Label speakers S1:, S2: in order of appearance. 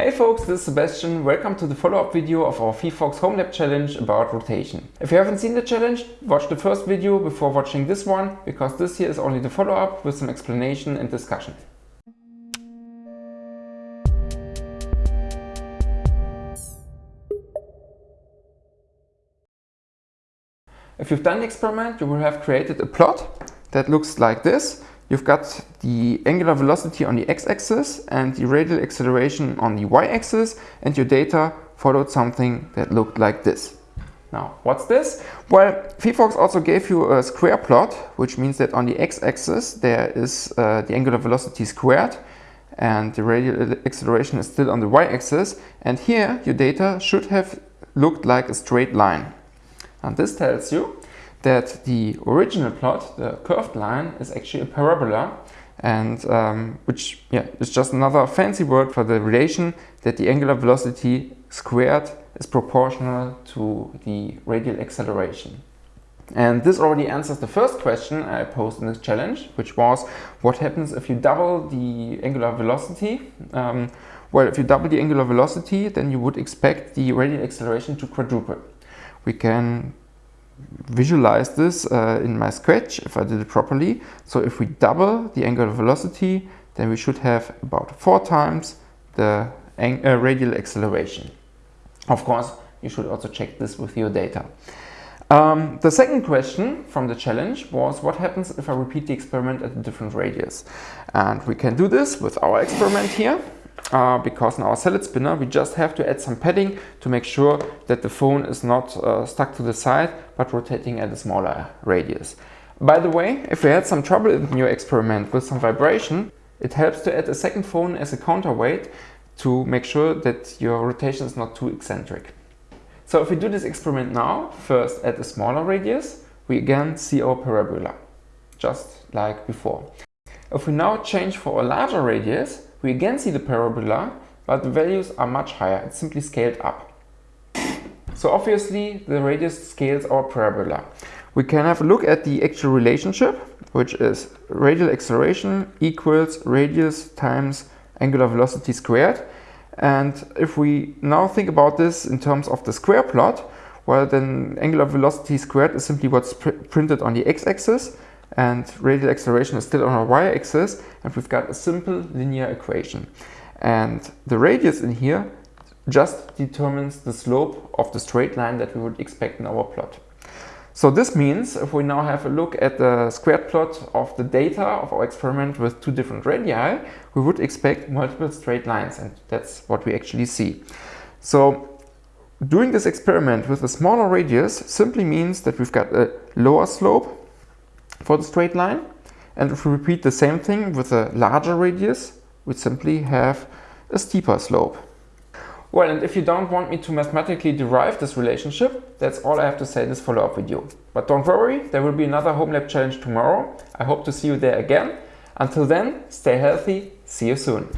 S1: Hey folks, this is Sebastian. Welcome to the follow-up video of our phyphox Home Lab challenge about rotation. If you haven't seen the challenge, watch the first video before watching this one, because this here is only the follow-up with some explanation and discussion. If you've done the experiment, you will have created a plot that looks like this You've got the angular velocity on the x-axis and the radial acceleration on the y-axis and your data followed something that looked like this. Now, what's this? Well, phyphox also gave you a square plot, which means that on the x-axis there is uh, the angular velocity squared and the radial acceleration is still on the y-axis. And here your data should have looked like a straight line. And this tells you that the original plot, the curved line, is actually a parabola and um, which yeah, is just another fancy word for the relation that the angular velocity squared is proportional to the radial acceleration. And this already answers the first question I posed in this challenge, which was what happens if you double the angular velocity? Um, well, if you double the angular velocity, then you would expect the radial acceleration to quadruple. We can visualize this uh, in my sketch if I did it properly. So if we double the angular velocity, then we should have about four times the uh, radial acceleration. Of course, you should also check this with your data. Um, the second question from the challenge was what happens if I repeat the experiment at a different radius? And we can do this with our experiment here uh, because in our salad spinner we just have to add some padding to make sure that the phone is not uh, stuck to the side but rotating at a smaller radius. By the way, if you had some trouble in your experiment with some vibration, it helps to add a second phone as a counterweight to make sure that your rotation is not too eccentric. So if we do this experiment now, first at a smaller radius, we again see our parabola, just like before. If we now change for a larger radius, we again see the parabola, but the values are much higher. It's simply scaled up. So obviously the radius scales our parabola. We can have a look at the actual relationship, which is radial acceleration equals radius times angular velocity squared. And if we now think about this in terms of the square plot, well then angular velocity squared is simply what's pr printed on the x-axis and radial acceleration is still on our y-axis and we've got a simple linear equation. And the radius in here just determines the slope of the straight line that we would expect in our plot. So this means if we now have a look at the squared plot of the data of our experiment with two different radii, we would expect multiple straight lines and that's what we actually see. So doing this experiment with a smaller radius simply means that we've got a lower slope for the straight line. And if we repeat the same thing with a larger radius, we simply have a steeper slope. Well, and if you don't want me to mathematically derive this relationship, that's all I have to say in this follow-up video. But don't worry, there will be another Home Lab challenge tomorrow. I hope to see you there again. Until then, stay healthy, see you soon.